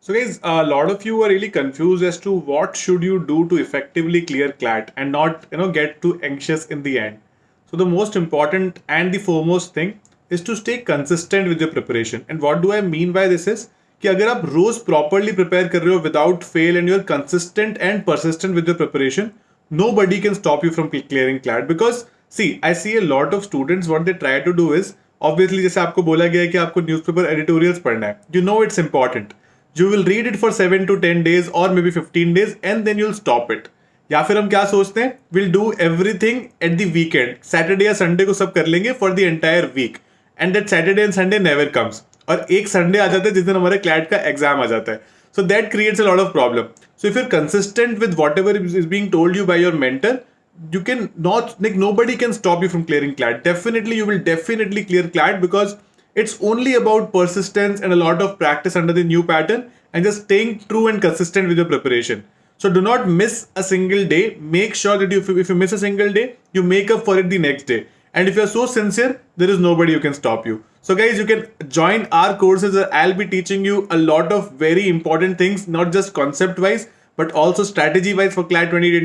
So guys, a lot of you are really confused as to what should you do to effectively clear CLAT and not, you know, get too anxious in the end. So the most important and the foremost thing is to stay consistent with your preparation. And what do I mean by this is कि अगर आप रोज properly prepare कर रहे हो without fail and you are consistent and persistent with your preparation no buddy can stop you from clearing CLAT because C I C a lot of students what they try to do is obviously जैसे आपको बोला गया है कि आपको newspaper editorials पढ़ना है you know it's important you will read it for seven to ten days और may be fifteen days and then you'll stop it या फिर हम क्या सोचते हैं will do everything at the weekend Saturday या संडे को सब कर लेंगे for the entire week and that Saturday and Sunday never comes और एक संडे आ जाता है जिस दिन हमारे क्लैट का एग्जाम आ जाता है so that creates a lot of problem so if you're consistent with whatever is being told you by your mentor you can not like nobody can stop you from clearing clat definitely you will definitely clear clat because it's only about persistence and a lot of practice under the new pattern and just staying true and consistent with your preparation. So do not miss a single day. Make sure that you, if you miss a single day, you make up for it the next day. And if you're so sincere, there is nobody who can stop you. So guys, you can join our courses. I'll be teaching you a lot of very important things, not just concept wise, but also strategy wise for CLAT 2020.